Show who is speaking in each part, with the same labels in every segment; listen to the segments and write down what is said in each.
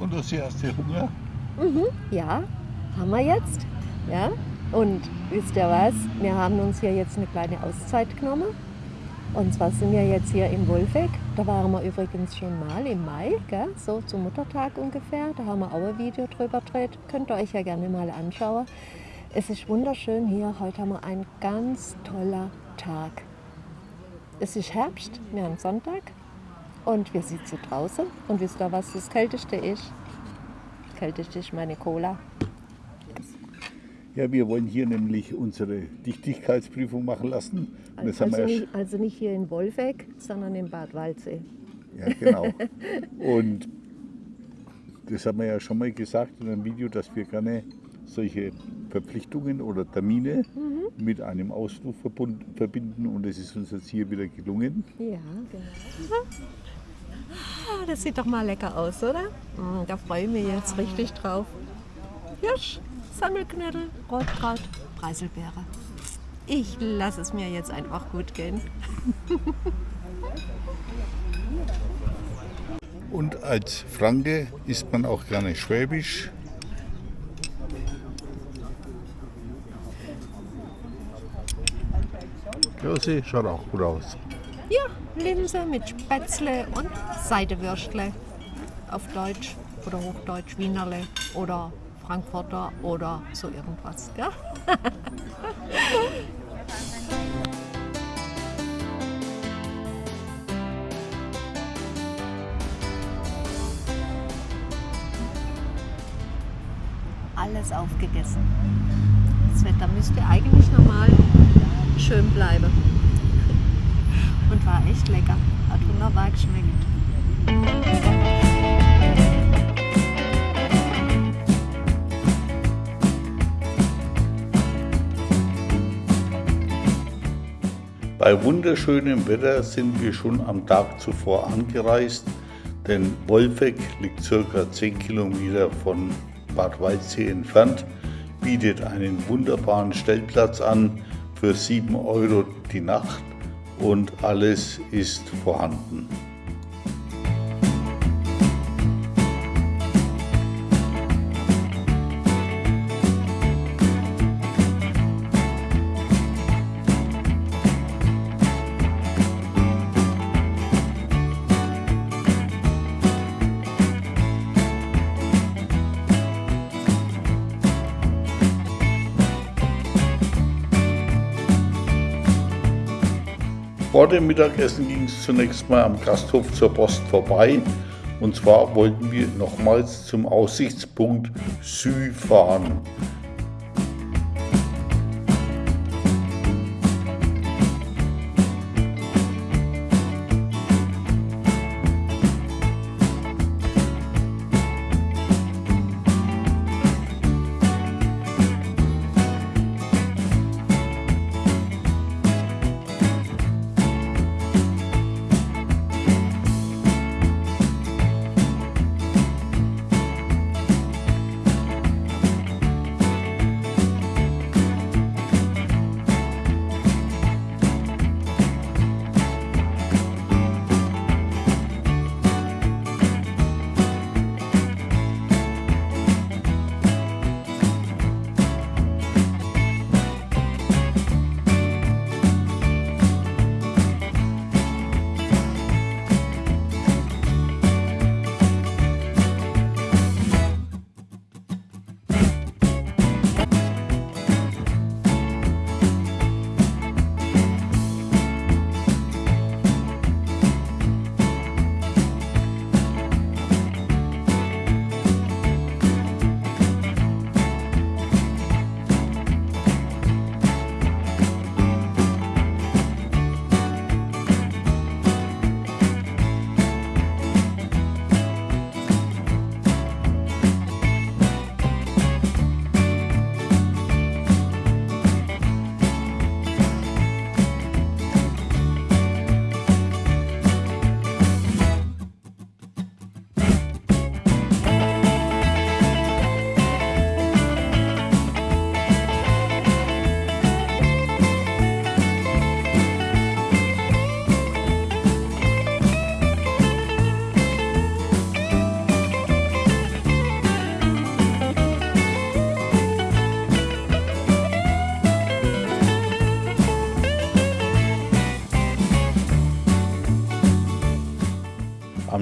Speaker 1: Und hast du erste Hunger?
Speaker 2: Mhm, ja, haben wir jetzt. Ja. Und wisst ihr was? Wir haben uns hier jetzt eine kleine Auszeit genommen. Und zwar sind wir jetzt hier im Wolfegg. Da waren wir übrigens schon mal im Mai, gell? so zum Muttertag ungefähr. Da haben wir auch ein Video drüber gedreht. Könnt ihr euch ja gerne mal anschauen. Es ist wunderschön hier. Heute haben wir einen ganz toller Tag. Es ist Herbst, wir haben Sonntag und wir sitzen draußen. Und wisst ihr, was das Kälteste ist? Das Kälteste ist meine Cola.
Speaker 1: Ja, wir wollen hier nämlich unsere Dichtigkeitsprüfung machen lassen.
Speaker 2: Also
Speaker 1: ja,
Speaker 2: nicht, also nicht hier in Wolfegg, sondern in Bad Waldsee.
Speaker 1: ja, genau. Und das haben wir ja schon mal gesagt in einem Video, dass wir gerne solche Verpflichtungen oder Termine
Speaker 2: Mhm.
Speaker 1: mit einem Ausflug verbinden. Und das ist uns jetzt hier wieder gelungen.
Speaker 2: Ja, genau. Ah, das sieht doch mal lecker aus, oder? Mm, Da freue ich mich jetzt richtig drauf. Hirsch, Sammelknödel, Rotkraut, Preiselbeere. Ich lasse es mir jetzt einfach gut gehen.
Speaker 1: Und als Franke isst man auch gerne Schwäbisch. Josi, schaut auch gut aus.
Speaker 2: Ja, Linse mit Spätzle und Seidewürstle. Auf Deutsch oder Hochdeutsch Wienerle oder Frankfurter oder so irgendwas. Alles aufgegessen. Das Wetter müsste eigentlich normal schön bleiben. Und war echt lecker. Hat wunderbar geschmeckt.
Speaker 1: Bei wunderschönem Wetter sind wir schon am Tag zuvor angereist, denn Wolfegg liegt circa 10 Kilometer von Bad Waldsee entfernt, bietet einen wunderbaren Stellplatz an für 7 Euro die Nacht und alles ist vorhanden. Vor dem Mittagessen ging es zunächst mal am Gasthof zur Post vorbei. Und zwar wollten wir nochmals zum Aussichtspunkt Sü fahren.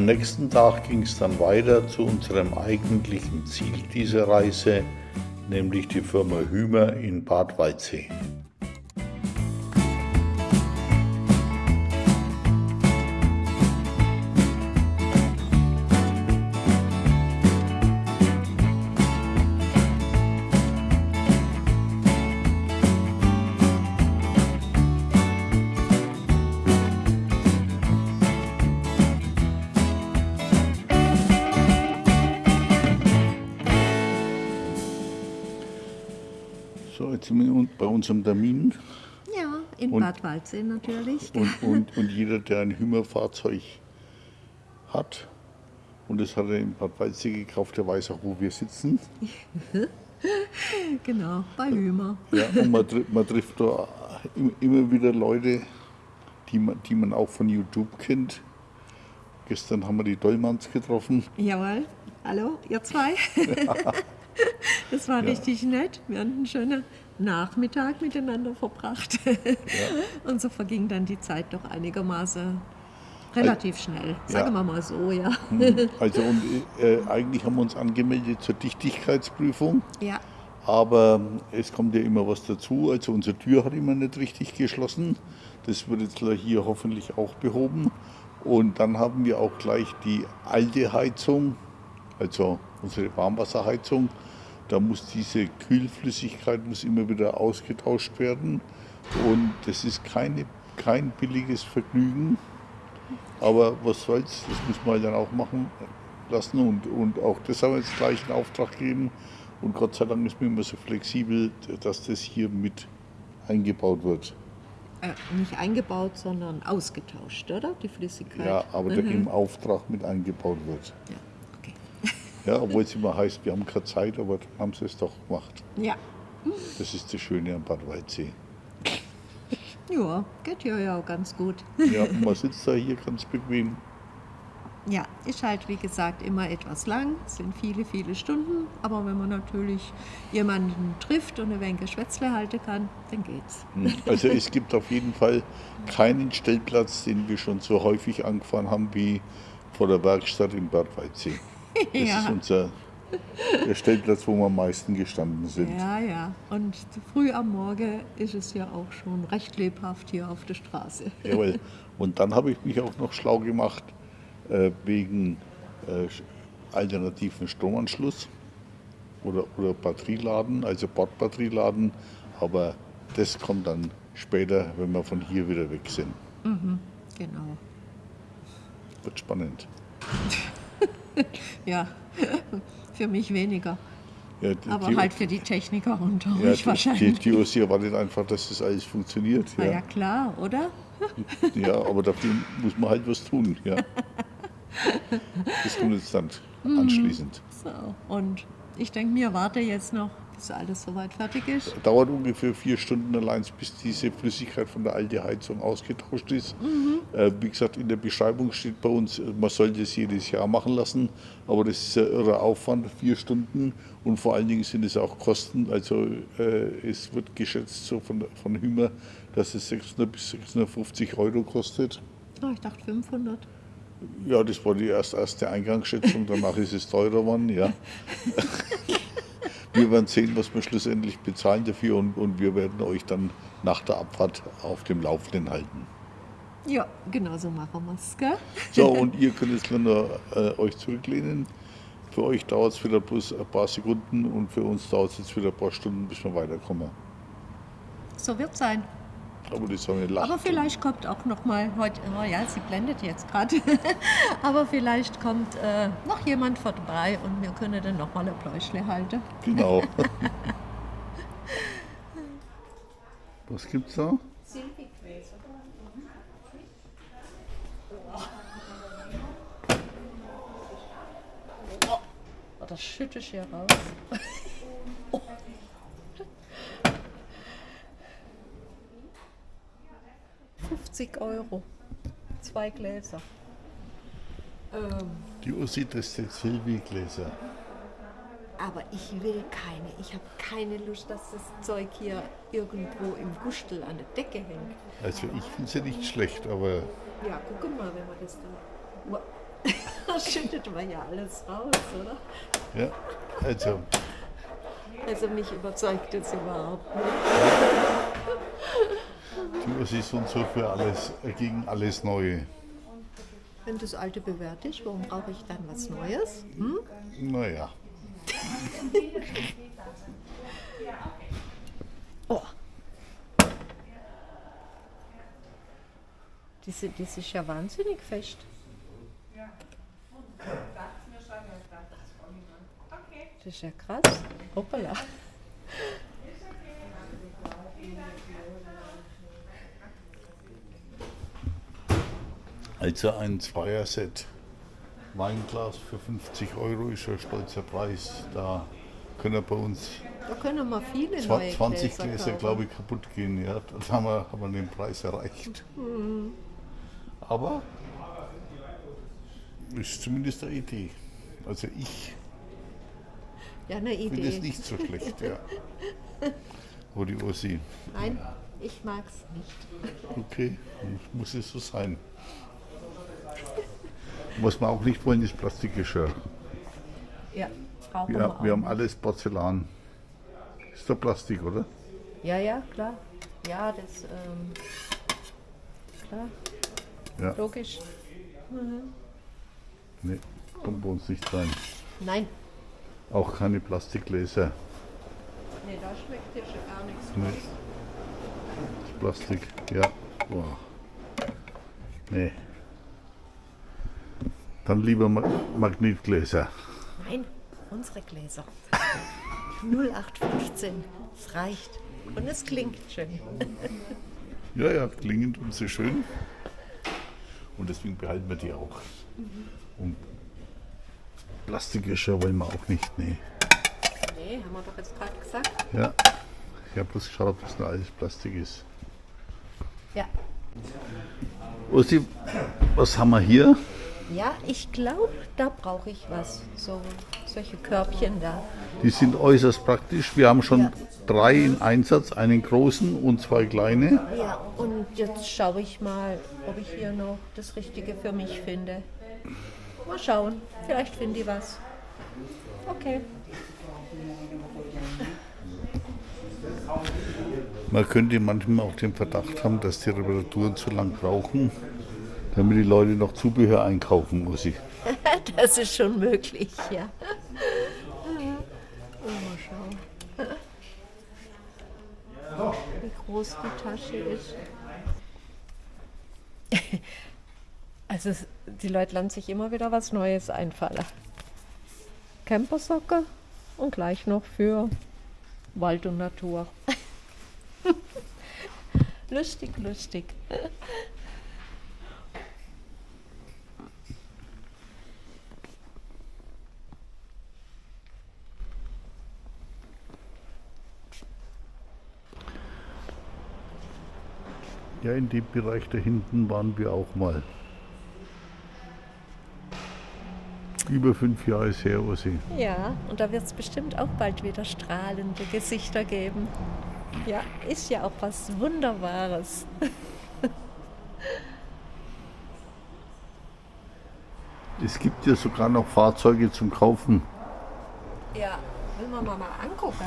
Speaker 1: Nächsten Tag ging es dann weiter zu unserem eigentlichen Ziel dieser Reise, nämlich die Firma Hümer in Bad Waldsee. Unserem Termin.
Speaker 2: Ja, in
Speaker 1: Und-
Speaker 2: Bad Waldsee natürlich.
Speaker 1: Und, und, und jeder, der ein Hümer-Fahrzeug hat, und das hat er in Bad Waldsee gekauft, der weiß auch, wo wir sitzen.
Speaker 2: Genau, bei Hümer.
Speaker 1: Ja, und man, man trifft da im- immer wieder Leute, die man, die man auch von YouTube kennt. Gestern haben wir die Dollmanns getroffen.
Speaker 2: Jawohl. Hallo, ihr zwei. Das war richtig nett. Wir hatten einen schönen Nachmittag miteinander verbracht. Und so verging dann die Zeit doch einigermaßen relativ schnell. Sagen wir mal so, ja.
Speaker 1: Also und, äh, eigentlich haben wir uns angemeldet zur Dichtigkeitsprüfung.
Speaker 2: Ja,
Speaker 1: Aber es kommt ja immer was dazu. Also unsere Tür hat immer nicht richtig geschlossen. Das wird jetzt hier hoffentlich auch behoben. Und dann haben wir auch gleich die alte Heizung, also unsere Warmwasserheizung. Da muss diese Kühlflüssigkeit muss immer wieder ausgetauscht werden. Und das ist keine, kein billiges Vergnügen. Aber was soll's, das muss man dann auch machen lassen. Und, und auch das haben wir jetzt gleich in Auftrag gegeben. Und Gott sei Dank ist mir immer so flexibel, dass das hier mit eingebaut wird.
Speaker 2: äh, nicht eingebaut, sondern ausgetauscht, oder? Die Flüssigkeit.
Speaker 1: Ja, aber der
Speaker 2: Mhm.
Speaker 1: im Auftrag mit eingebaut wird.
Speaker 2: Ja.
Speaker 1: Ja, obwohl es immer heißt, wir haben keine Zeit, aber dann haben sie es doch gemacht.
Speaker 2: Ja.
Speaker 1: Das ist das Schöne am Bad Waldsee.
Speaker 2: ja, geht ja, ja auch ganz gut.
Speaker 1: Ja, und man sitzt da hier ganz bequem.
Speaker 2: Ja, ist halt wie gesagt immer etwas lang, es sind viele, viele Stunden, aber wenn man natürlich jemanden trifft und ein wenig Geschwätzle halten kann, dann geht's.
Speaker 1: Also es gibt auf jeden Fall keinen Stellplatz, den wir schon so häufig angefahren haben wie vor der Werkstatt in Bad Waldsee. Das ist
Speaker 2: Ja.
Speaker 1: unser der Stellplatz, wo wir am meisten gestanden sind.
Speaker 2: Ja, ja. Und früh am Morgen ist es ja auch schon recht lebhaft hier auf der Straße.
Speaker 1: Jawohl. Und dann habe ich mich auch noch schlau gemacht äh, wegen äh, alternativen Stromanschluss oder, oder Batterieladen, also Bordbatterieladen. Aber das kommt dann später, wenn wir von hier wieder weg sind.
Speaker 2: Genau.
Speaker 1: Wird spannend.
Speaker 2: Ja, für mich weniger.
Speaker 1: Ja, die,
Speaker 2: Aber
Speaker 1: die,
Speaker 2: halt für die Techniker unter
Speaker 1: ja,
Speaker 2: euch
Speaker 1: die, die,
Speaker 2: wahrscheinlich.
Speaker 1: die Ossi erwartet einfach, dass das alles funktioniert.
Speaker 2: Na ja,
Speaker 1: Ja.
Speaker 2: klar, oder?
Speaker 1: Ja, aber dafür muss man halt was tun. Ja. Das tun jetzt dann
Speaker 2: Mhm.
Speaker 1: anschließend.
Speaker 2: So, und ich denke mir, warte jetzt noch, bis alles soweit fertig ist.
Speaker 1: Dauert ungefähr vier Stunden allein, bis diese Flüssigkeit von der alten Heizung ausgetauscht ist. Äh, wie gesagt, in der Beschreibung steht bei uns, äh, man soll das jedes Jahr machen lassen, aber das ist ein irrer Aufwand, vier Stunden und vor allen Dingen sind es auch Kosten. Also äh, es wird geschätzt so von, von Hümer, dass es 600 bis 650 Euro kostet.
Speaker 2: Oh, ich dachte 500.
Speaker 1: Ja, das war die erste, erste Eingangsschätzung, danach ist es teurer geworden, ja. Wir werden sehen, was wir schlussendlich bezahlen dafür und, und wir werden euch dann nach der Abfahrt auf dem Laufenden halten.
Speaker 2: Ja, genau so machen wir es, gell?
Speaker 1: So, und ihr könnt jetzt nur äh, euch zurücklehnen. Für euch dauert es wieder bloß ein paar Sekunden und für uns dauert es jetzt wieder ein paar Stunden, bis wir weiterkommen.
Speaker 2: So wird sein.
Speaker 1: Aber die Sonne lacht.
Speaker 2: Aber vielleicht kommt auch noch mal heute, oh ja, sie blendet jetzt gerade, aber vielleicht kommt äh, noch jemand vorbei und wir können dann noch mal ein Pläuschle halten.
Speaker 1: Genau. Was gibt's da?
Speaker 2: Oh, das schütte ich hier raus. 50 Euro. Zwei Gläser. Ähm,
Speaker 1: Die Ussi testet Silvi-Gläser.
Speaker 2: aber ich will keine. Ich habe keine Lust, dass das Zeug hier irgendwo im Gustel an der Decke hängt.
Speaker 1: Also ich finde sie nicht schlecht, aber
Speaker 2: Ja, guck mal, wenn man das dann. Ua, Da schüttet man ja alles raus, oder?
Speaker 1: Ja, also,
Speaker 2: Also mich überzeugt das überhaupt nicht.
Speaker 1: Ursi ist und so für alles, gegen alles Neue.
Speaker 2: Wenn das alte bewährt ist, warum brauche ich dann was Neues? Hm?
Speaker 1: Naja,
Speaker 2: Oh. Diese, das ist ja wahnsinnig fest. Das ist ja krass. Hoppala.
Speaker 1: Also ein Zweierset Weinglas für 50 Euro ist ein stolzer Preis. Da können bei uns
Speaker 2: Da können wir viele
Speaker 1: Zwa-
Speaker 2: neue
Speaker 1: 20
Speaker 2: Gläser
Speaker 1: Gläser, glaube ich, kaputt gehen. Ja, dann haben wir, haben wir den Preis erreicht. Aber ist zumindest eine Idee. Also ich
Speaker 2: Ja, eine
Speaker 1: finde es nicht so schlecht. Ja. Wo die Ursi.
Speaker 2: Nein, ich mag es nicht.
Speaker 1: Okay, dann muss es so sein. Was wir auch nicht wollen, ist Plastikgeschirr.
Speaker 2: Ja, brauchen wir,
Speaker 1: Wir,
Speaker 2: auch.
Speaker 1: wir haben alles Porzellan. Ist doch Plastik, oder?
Speaker 2: Ja, ja, klar. Ja, das, ähm, klar,
Speaker 1: Ja.
Speaker 2: logisch.
Speaker 1: Nee, kommt bei uns nicht rein.
Speaker 2: Nein,
Speaker 1: Auch keine Plastikgläser.
Speaker 2: nee, da schmeckt dir schon gar nichts.
Speaker 1: Nee. Plastik, ja. Boah. Nee. Dann lieber Ma Magnetgläser.
Speaker 2: Nein, unsere Gläser. 0815. Es reicht. Und es klingt schön.
Speaker 1: Ja, ja, klingend und sehr schön. Und deswegen behalten wir die auch. Und Plastikgeschirr wollen wir auch nicht, nee.
Speaker 2: Nee, haben wir doch jetzt gerade gesagt.
Speaker 1: Ja. Ich habe bloß geschaut, ob das nur alles Plastik ist.
Speaker 2: Ja.
Speaker 1: Ursi, was haben wir hier?
Speaker 2: Ja, ich glaube, da brauche ich was. So, solche Körbchen da.
Speaker 1: Die sind äußerst praktisch. Wir haben schon
Speaker 2: Ja.
Speaker 1: drei in Einsatz, einen großen und zwei kleine.
Speaker 2: Ja, und jetzt schaue ich mal, ob ich hier noch das Richtige für mich finde. Mal schauen, vielleicht finde ich was. Okay.
Speaker 1: Man könnte manchmal auch den Verdacht haben, dass die Reparaturen zu lang brauchen, damit die Leute noch Zubehör einkaufen muss ich.
Speaker 2: Das ist schon möglich, ja. Mal schauen. Wie groß die Tasche ist. Also die Leute lassen sich immer wieder was Neues einfallen. Campersocke und gleich noch für Wald und Natur. lustig, lustig.
Speaker 1: Ja, in dem Bereich da hinten waren wir auch mal. Über fünf Jahre ist her, Ursi.
Speaker 2: Ja, und da wird es bestimmt auch bald wieder strahlende Gesichter geben. Ja, ist ja auch was Wunderbares.
Speaker 1: Es gibt ja sogar noch Fahrzeuge zum Kaufen.
Speaker 2: Ja, will man mal, mal angucken.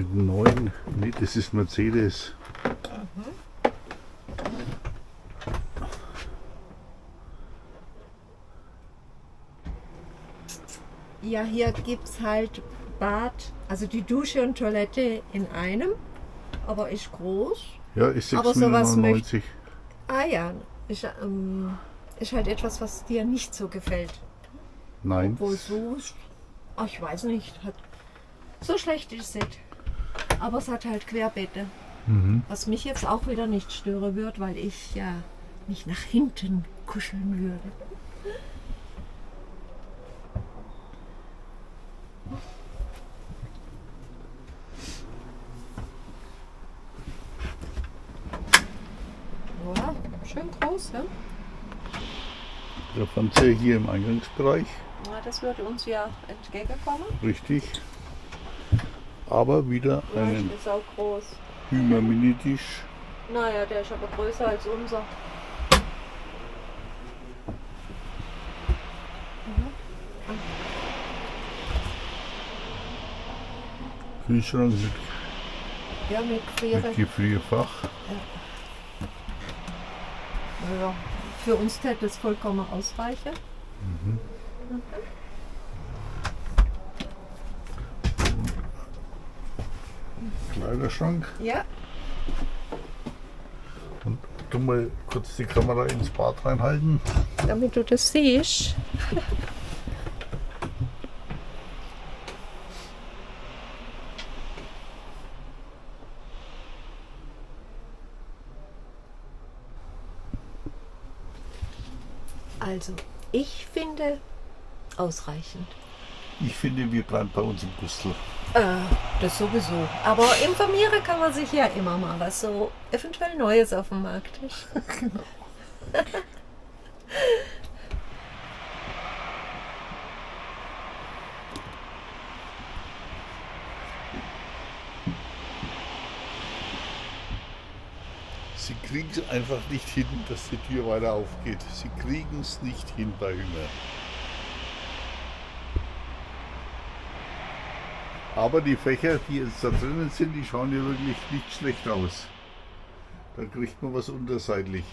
Speaker 1: Mit einem neuen, nee, das ist Mercedes.
Speaker 2: Ja, hier gibt es halt Bad, also die Dusche und Toilette in einem, aber ist groß.
Speaker 1: Ja, ist
Speaker 2: Aber sowas
Speaker 1: 699.
Speaker 2: Ah ja, ist, ähm, ist halt etwas, was dir nicht so gefällt.
Speaker 1: Nein.
Speaker 2: Obwohl so, ach, ich weiß nicht, hat, so schlecht ist es nicht. Aber es hat halt Querbeete. Was mich jetzt auch wieder nicht stören wird, weil ich ja mich nach hinten kuscheln würde. Ja, schön groß, ne?
Speaker 1: Der Fernseher hier im Eingangsbereich,
Speaker 2: Ja, das würde uns ja entgegenkommen.
Speaker 1: richtig aber wieder einen
Speaker 2: ist auch groß.
Speaker 1: Hümerminitisch.
Speaker 2: Naja, der ist aber größer als unser. Mhm.
Speaker 1: Kühlschrank mit,
Speaker 2: ja, mit,
Speaker 1: mit Gefrierfach.
Speaker 2: Ja. Also für uns täte das vollkommen ausreichen. Mhm. Mhm.
Speaker 1: Kleiderschrank.
Speaker 2: Ja.
Speaker 1: Und du mal kurz die Kamera ins Bad reinhalten.
Speaker 2: Damit du das siehst. Also, ich finde ausreichend.
Speaker 1: Ich finde, wir bleiben bei uns im Gustl.
Speaker 2: Äh, das sowieso. Aber informieren kann man sich ja immer mal, was so eventuell Neues auf dem Markt ist.
Speaker 1: Sie kriegen es einfach nicht hin, dass die Tür weiter aufgeht. Sie kriegen es nicht hin bei Hünger. Aber die Fächer, die jetzt da drinnen sind, die schauen ja wirklich nicht schlecht aus. Da kriegt man was unterseitlich.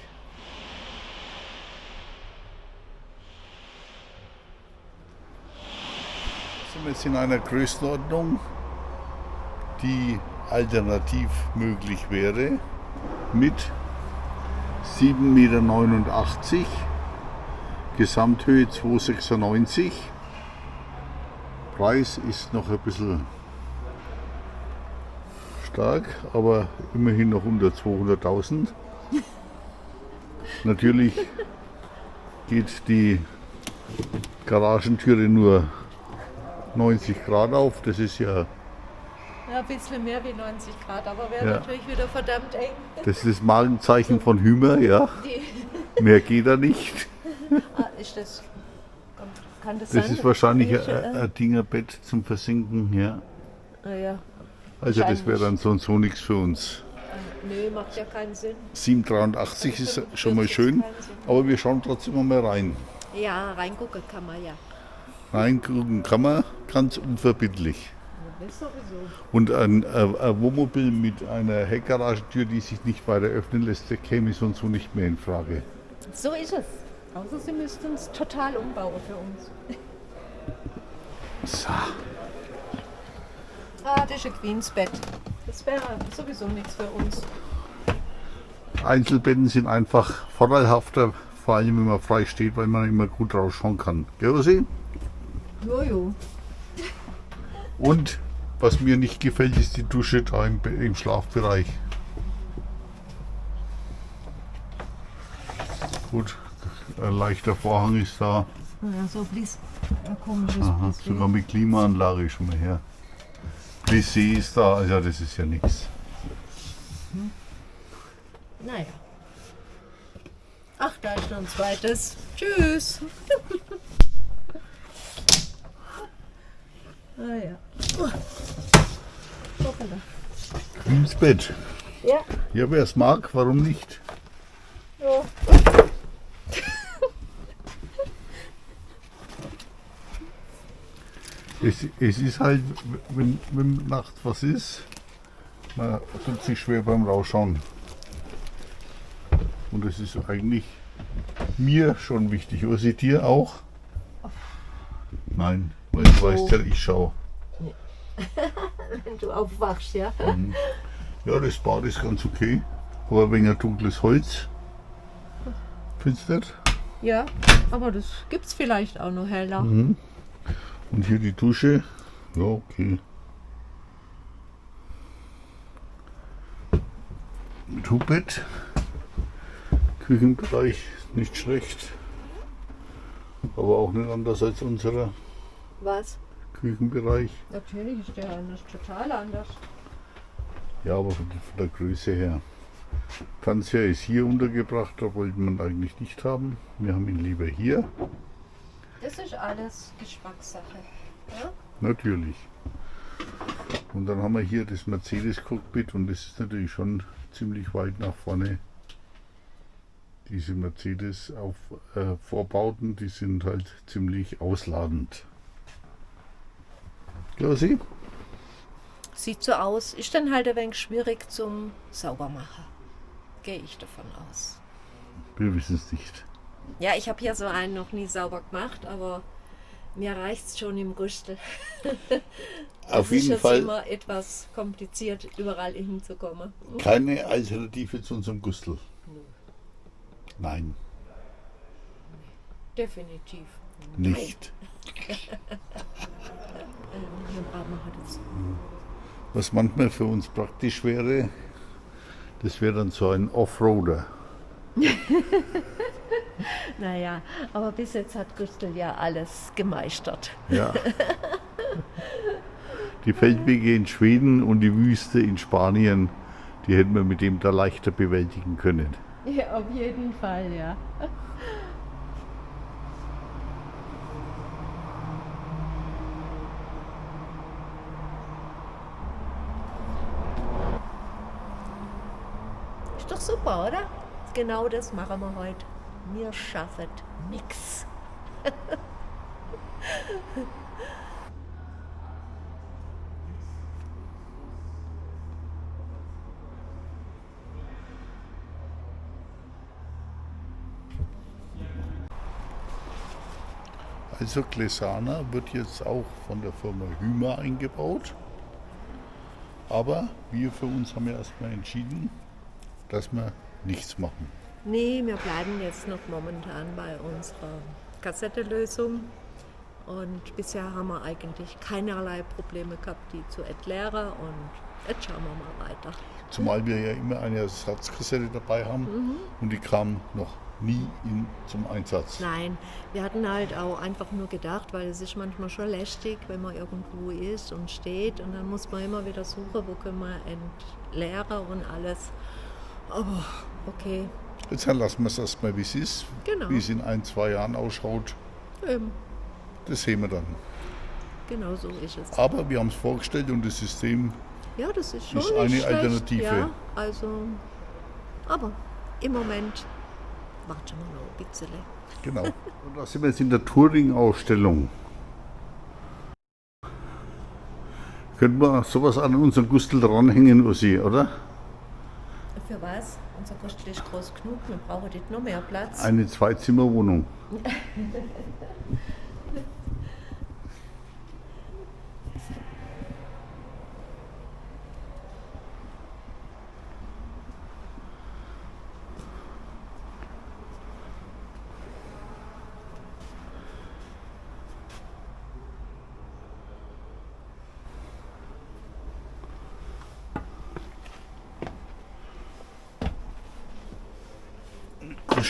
Speaker 1: Sind wir jetzt in einer Größenordnung, die alternativ möglich wäre mit 7,89 Meter, Gesamthöhe 2,96. Preis ist noch ein bisschen stark, aber immerhin noch unter 200.000. Natürlich geht die Garagentüre nur 90 Grad auf. Das ist ja
Speaker 2: Ja, ein bisschen mehr wie 90 Grad, aber wäre
Speaker 1: Ja.
Speaker 2: natürlich wieder verdammt eng.
Speaker 1: das, ist das Markenzeichen von Hümer, ja.
Speaker 2: Die,
Speaker 1: Mehr geht da nicht.
Speaker 2: ah, ist das. Kann das,
Speaker 1: Das
Speaker 2: sein?
Speaker 1: ist wahrscheinlich ein, ein Dingerbett zum Versinken, ja.
Speaker 2: ah, ja.
Speaker 1: Also das wäre dann so und so nichts für uns.
Speaker 2: Nee, macht ja keinen Sinn.
Speaker 1: 783 ist schon mal schön, aber wir schauen trotzdem mal rein.
Speaker 2: Ja, reingucken kann man ja.
Speaker 1: Reingucken kann man ganz unverbindlich. Und ein, ein, ein Wohnmobil mit einer Heckgaragentür, die sich nicht weiter öffnen lässt, der käme so und so nicht mehr in Frage.
Speaker 2: So ist es. Außer sie müssten es total umbauen für uns.
Speaker 1: So.
Speaker 2: Ein Queensbett. Das wäre sowieso nichts für uns.
Speaker 1: Einzelbetten sind einfach vorteilhafter, vor allem wenn man frei steht, weil man immer gut rausschauen kann. Gell, Ossi?
Speaker 2: Jojo.
Speaker 1: Und was mir nicht gefällt, ist die Dusche da im, im Schlafbereich. Gut, ein leichter Vorhang ist da.
Speaker 2: Ja, so blies. Ein komisches
Speaker 1: Aha, sogar mit Klimaanlage schon mal her. Plissé ist da, ja das ist ja nichts.
Speaker 2: Naja. Ach, da ist noch ein zweites. Tschüss. ah ja. Hoppala.
Speaker 1: Ins Bett.
Speaker 2: Ja.
Speaker 1: Ja, wer es mag, warum nicht? Es, es ist halt, wenn, wenn nachts was ist, man tut sich schwer beim Rausschauen. Und es ist eigentlich mir schon wichtig. Ossi, dir auch? Nein, weil du weißt ja, ich schaue.
Speaker 2: Wenn du aufwachst, ja.
Speaker 1: Ja, das Bad ist ganz okay, aber ein wenig dunkles Holz. Findest du nicht?
Speaker 2: Ja, aber das gibt's vielleicht auch noch heller.
Speaker 1: Und hier die Dusche. Ja, okay. Mit Hubbett. Küchenbereich nicht schlecht. Aber auch nicht anders als unserer
Speaker 2: Was?
Speaker 1: Küchenbereich.
Speaker 2: Natürlich ist der anders, total anders.
Speaker 1: Ja, aber von, der- Größe her. Fernseher ist hier untergebracht, da wollte man eigentlich nicht haben. Wir haben ihn lieber hier.
Speaker 2: Das ist alles Geschmackssache. Ja?
Speaker 1: Natürlich. Und dann haben wir hier das Mercedes-Cockpit und das ist natürlich schon ziemlich weit nach vorne. Diese Mercedes auf äh, Vorbauten, die sind halt ziemlich ausladend. Klausi?
Speaker 2: sieht so aus. Ist dann halt ein wenig schwierig zum Saubermachen. Gehe ich davon aus.
Speaker 1: Wir wissen es nicht.
Speaker 2: Ja, ich habe hier so einen noch nie sauber gemacht, aber mir reicht es schon im Gustel.
Speaker 1: Auf jeden
Speaker 2: ist
Speaker 1: Fall
Speaker 2: immer etwas kompliziert, überall hinzukommen.
Speaker 1: keine Alternative zu unserem Gustel. Nein,
Speaker 2: Definitiv.
Speaker 1: nicht. Was manchmal für uns praktisch wäre, das wäre dann so ein Offroader.
Speaker 2: Naja, aber bis jetzt hat Gustl ja alles gemeistert.
Speaker 1: Ja. Die Feldwege in Schweden und die Wüste in Spanien, die hätten wir mit dem da leichter bewältigen können.
Speaker 2: Ja, auf jeden Fall, ja. Ist doch super, oder? Genau das machen wir heute. Wir schaffen nix.
Speaker 1: Also Glesana wird jetzt auch von der Firma Hümer eingebaut. Aber wir für uns haben ja erstmal entschieden, dass wir nichts machen.
Speaker 2: Nee, wir bleiben jetzt noch momentan bei unserer Kassettelösung. Und bisher haben wir eigentlich keinerlei Probleme gehabt, die zu erklären. Und jetzt schauen wir mal weiter.
Speaker 1: Zumal wir ja immer eine Ersatzkassette dabei haben und die kam noch nie in, zum Einsatz.
Speaker 2: Nein, wir hatten halt auch einfach nur gedacht, weil es ist manchmal schon lästig, wenn man irgendwo ist und steht. Und dann muss man immer wieder suchen, wo können wir entleeren und alles. Aber okay,
Speaker 1: Jetzt lassen wir es erstmal, wie es ist.
Speaker 2: Genau.
Speaker 1: Wie es in ein, zwei Jahren ausschaut,
Speaker 2: ähm,
Speaker 1: das sehen wir dann.
Speaker 2: genau so ist es.
Speaker 1: Aber wir haben es vorgestellt und das System
Speaker 2: Ja, das ist schon
Speaker 1: Ist eine
Speaker 2: schlecht,
Speaker 1: Alternative.
Speaker 2: Ja, also, aber im Moment warten wir noch ein bisschen.
Speaker 1: Genau. Und da sind wir jetzt in der Touring-Ausstellung. Könnten wir sowas an unseren Gustel dranhängen, Ussi, oder?
Speaker 2: Für was? Unser Gustl ist groß genug, wir brauchen nicht noch mehr Platz.
Speaker 1: Eine Zweizimmerwohnung.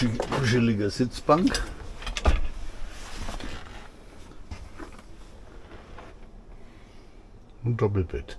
Speaker 1: Kuschelige Sitzbank. Und Doppelbett.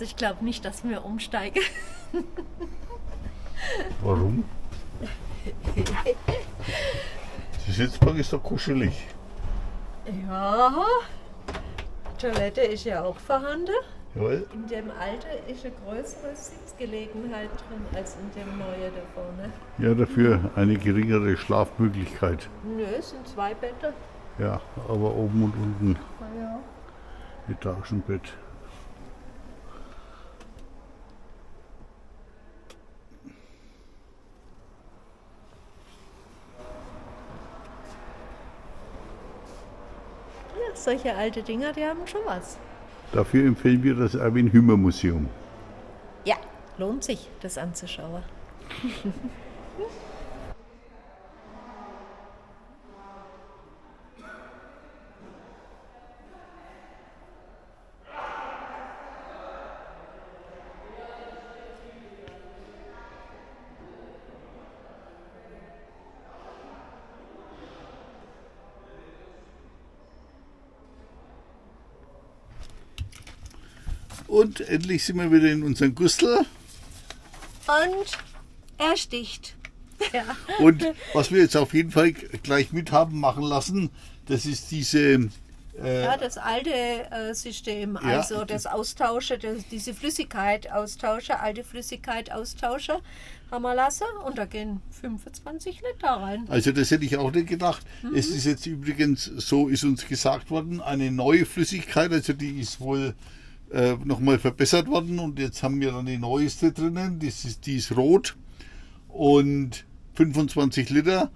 Speaker 2: Also ich glaube nicht, dass wir umsteigen.
Speaker 1: Warum? Die Sitzbank ist doch kuschelig.
Speaker 2: Ja, Toilette ist ja auch vorhanden.
Speaker 1: Jawohl.
Speaker 2: In dem alten ist eine größere Sitzgelegenheit drin als in dem neuen da vorne.
Speaker 1: Ja, dafür eine geringere Schlafmöglichkeit.
Speaker 2: Nö, es sind zwei Betten.
Speaker 1: Ja, aber oben und unten
Speaker 2: Ja.
Speaker 1: Etagenbett.
Speaker 2: Solche alte Dinger, die haben schon was.
Speaker 1: Dafür empfehlen wir das Erwin Hümer Museum.
Speaker 2: Ja, lohnt sich, das anzuschauen.
Speaker 1: Und endlich sind wir wieder in unserem Gustel.
Speaker 2: Und er sticht. Ja.
Speaker 1: Und was wir jetzt auf jeden Fall gleich mit haben machen lassen, das ist diese äh,
Speaker 2: Ja, das alte äh, System,
Speaker 1: Ja.
Speaker 2: also das Austausche, das, diese Flüssigkeit austausche, alte Flüssigkeit austausche, haben wir lassen und da gehen 25 Liter rein.
Speaker 1: Also das hätte ich auch nicht gedacht.
Speaker 2: Mhm.
Speaker 1: Es ist jetzt übrigens, so ist uns gesagt worden, eine neue Flüssigkeit, also die ist wohl äh, nochmal verbessert worden und jetzt haben wir dann die neueste drinnen, das ist, die ist rot und 25 Liter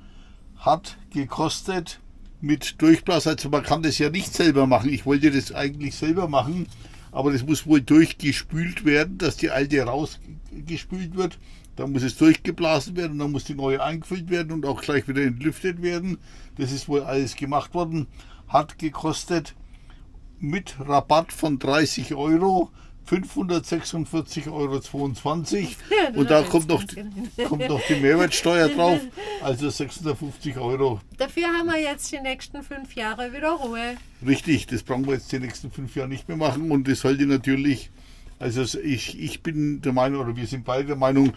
Speaker 1: hat gekostet mit Durchblas, also man kann das ja nicht selber machen, ich wollte das eigentlich selber machen, aber das muss wohl durchgespült werden, dass die alte rausgespült wird. Dann muss es durchgeblasen werden, dann muss die neue eingefüllt werden und auch gleich wieder entlüftet werden. Das ist wohl alles gemacht worden. Hat gekostet mit Rabatt von 30 Euro 546,22 Euro.
Speaker 2: Ja,
Speaker 1: und da kommt noch, kommt noch die Mehrwertsteuer drauf, also 650 Euro.
Speaker 2: Dafür haben wir jetzt die nächsten fünf Jahre wieder Ruhe.
Speaker 1: Richtig, das brauchen wir jetzt die nächsten fünf Jahre nicht mehr machen und das sollte natürlich, also ich, ich bin der Meinung, oder wir sind beide der Meinung,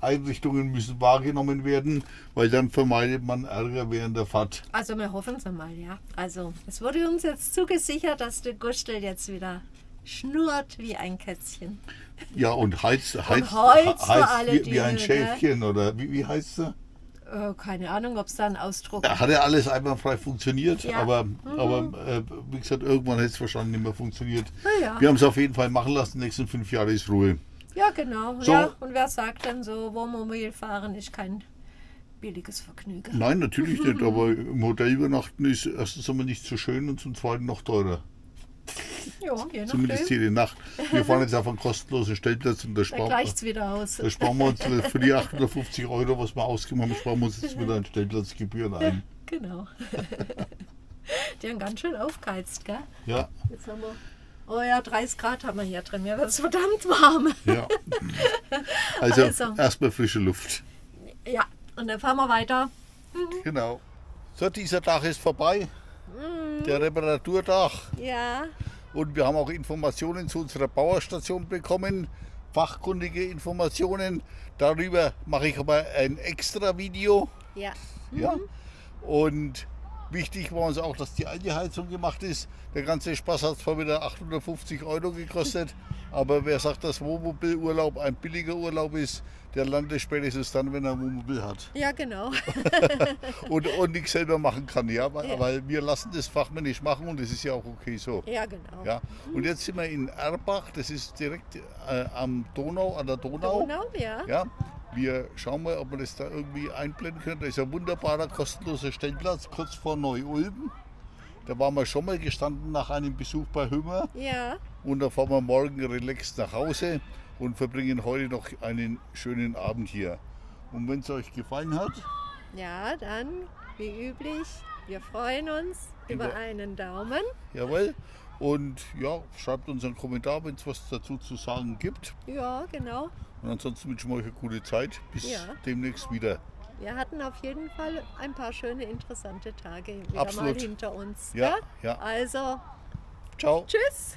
Speaker 1: Service-Einrichtungen müssen wahrgenommen werden, weil dann vermeidet man Ärger während der Fahrt.
Speaker 2: Also wir hoffen es einmal, ja. Also es wurde uns jetzt zugesichert, dass der Gustel jetzt wieder schnurrt wie ein Kätzchen.
Speaker 1: Ja, und heizt, heizt,
Speaker 2: heizt für alle
Speaker 1: wie, wie ein Schäfchen, oder wie, wie heißt er?
Speaker 2: Äh, keine Ahnung, ob es da einen Ausdruck
Speaker 1: Da hat ja alles einwandfrei funktioniert,
Speaker 2: Ja.
Speaker 1: aber, aber äh, wie gesagt, irgendwann hätte es wahrscheinlich nicht mehr funktioniert.
Speaker 2: Ja.
Speaker 1: Wir haben es auf jeden Fall machen lassen, die nächsten fünf Jahre ist Ruhe.
Speaker 2: Ja, genau.
Speaker 1: So.
Speaker 2: Ja, und wer sagt dann so, Wohnmobil fahren ist kein billiges Vergnügen.
Speaker 1: Nein, natürlich nicht, aber im Hotel übernachten ist erstens einmal nicht so schön und zum zweiten noch teurer.
Speaker 2: Ja, je
Speaker 1: Zumindest jede Nacht. Wir fahren jetzt auf einen kostenlosen Stellplatz und da
Speaker 2: Da
Speaker 1: sparen,
Speaker 2: es wieder aus.
Speaker 1: da sparen wir uns für die 850 Euro, was wir ausgegeben haben, sparen wir uns jetzt wieder an Stellplatzgebühren ein.
Speaker 2: Genau. Die haben ganz schön aufgeheizt, gell?
Speaker 1: Ja,
Speaker 2: Jetzt haben wir. Oh ja, 30 Grad haben wir hier drin. Mir wird es verdammt warm.
Speaker 1: ja. Also,
Speaker 2: Also.
Speaker 1: erstmal frische Luft.
Speaker 2: Ja, und dann fahren wir weiter.
Speaker 1: Genau. So, dieser Tag ist vorbei. Der Reparaturtag.
Speaker 2: Ja,
Speaker 1: Und wir haben auch Informationen zu unserer Bauerstation bekommen, fachkundige Informationen. Darüber mache ich aber ein extra Video.
Speaker 2: ja.
Speaker 1: Ja. Und wichtig war uns auch, dass die alte Heizung gemacht ist. Der ganze Spaß hat zwar wieder 850 Euro gekostet, aber wer sagt, dass Wohnmobilurlaub ein billiger Urlaub ist, der landet spätestens dann, wenn er ein Wohnmobil hat
Speaker 2: Ja, genau.
Speaker 1: und, und nichts selber machen kann. Ja? Weil,
Speaker 2: Ja.
Speaker 1: weil wir lassen das fachmännisch machen und das ist ja auch okay so.
Speaker 2: Ja, genau.
Speaker 1: Ja, und jetzt sind wir in Erbach, das ist direkt äh, am Donau, an der Donau.
Speaker 2: Donau, ja.
Speaker 1: Ja, wir schauen mal, ob wir das da irgendwie einblenden können. Da ist ein wunderbarer, kostenloser Stellplatz kurz vor Neu-Ulm. Da waren wir schon mal gestanden nach einem Besuch bei Hümmer
Speaker 2: Ja,
Speaker 1: und da fahren wir morgen relaxed nach Hause und verbringen heute noch einen schönen Abend hier. Und wenn es euch gefallen hat,
Speaker 2: ja, dann, wie üblich, wir freuen uns über
Speaker 1: Über-
Speaker 2: einen Daumen.
Speaker 1: jawohl. Und ja, schreibt uns einen Kommentar, wenn es was dazu zu sagen gibt.
Speaker 2: Ja, genau.
Speaker 1: Und ansonsten wünschen wir euch eine gute Zeit. Bis
Speaker 2: Ja.
Speaker 1: demnächst wieder.
Speaker 2: Wir hatten auf jeden Fall ein paar schöne, interessante Tage wieder
Speaker 1: Absolut.
Speaker 2: mal hinter uns.
Speaker 1: Ja,
Speaker 2: gell?
Speaker 1: ja.
Speaker 2: Also,
Speaker 1: Ciao.
Speaker 2: tschüss.